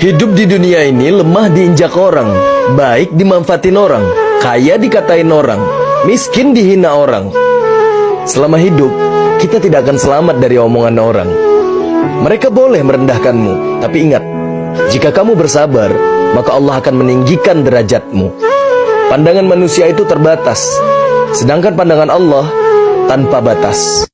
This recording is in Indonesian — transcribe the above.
Hidup di dunia ini lemah diinjak orang, baik dimanfaatin orang, kaya dikatain orang, miskin dihina orang. Selama hidup, kita tidak akan selamat dari omongan orang. Mereka boleh merendahkanmu, tapi ingat, jika kamu bersabar, maka Allah akan meninggikan derajatmu. Pandangan manusia itu terbatas, sedangkan pandangan Allah tanpa batas.